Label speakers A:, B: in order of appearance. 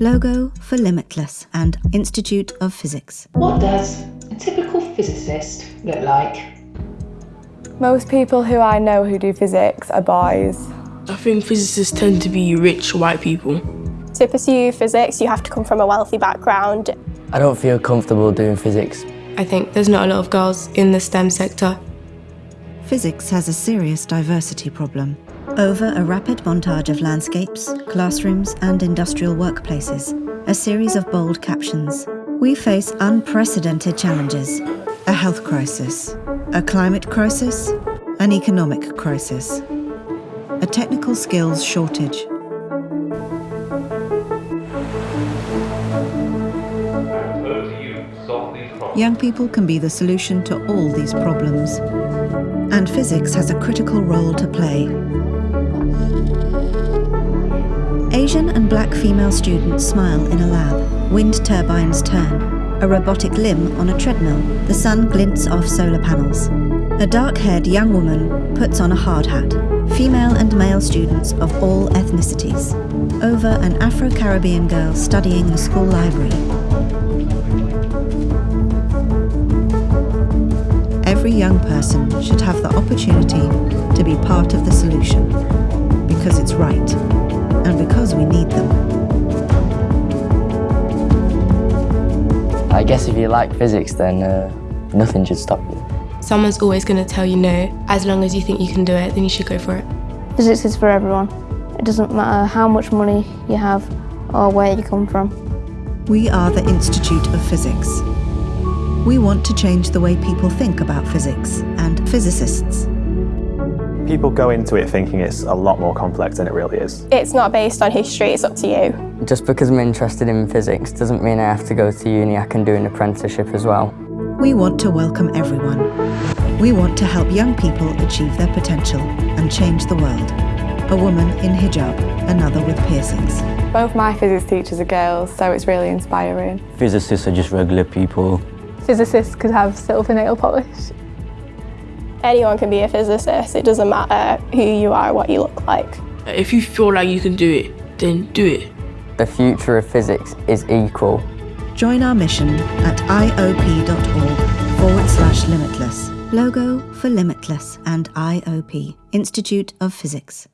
A: Logo for Limitless and Institute of Physics.
B: What does a typical physicist look like?
C: Most people who I know who do physics are boys.
D: I think physicists tend to be rich white people.
E: To pursue physics, you have to come from a wealthy background.
F: I don't feel comfortable doing physics.
D: I think there's not a lot of girls in the STEM sector.
A: Physics has a serious diversity problem. Over a rapid montage of landscapes, classrooms, and industrial workplaces, a series of bold captions. We face unprecedented challenges a health crisis, a climate crisis, an economic crisis, a technical skills shortage. Young people can be the solution to all these problems. And physics has a critical role to play. Black female students smile in a lab. Wind turbines turn. A robotic limb on a treadmill. The sun glints off solar panels. A dark-haired young woman puts on a hard hat. Female and male students of all ethnicities. Over an Afro-Caribbean girl studying the school library. Every young person should have the opportunity to be part of the solution because it's right
F: I guess if you like physics, then uh, nothing should stop you.
D: Someone's always going to tell you no. As long as you think you can do it, then you should go for it.
G: Physics is for everyone. It doesn't matter how much money you have or where you come from.
A: We are the Institute of Physics. We want to change the way people think about physics and physicists.
H: People go into it thinking it's a lot more complex than it really is.
E: It's not based on history, it's up to you.
F: Just because I'm interested in physics doesn't mean I have to go to uni, I can do an apprenticeship as well.
A: We want to welcome everyone. We want to help young people achieve their potential and change the world. A woman in hijab, another with piercings.
C: Both my physics teachers are girls, so it's really inspiring.
I: Physicists are just regular people.
C: Physicists could have silver nail polish.
E: Anyone can be a physicist, it doesn't matter who you are, what you look like.
D: If you feel like you can do it, then do it.
F: The future of physics is equal.
A: Join our mission at iop.org forward slash limitless. Logo for Limitless and IOP, Institute of Physics.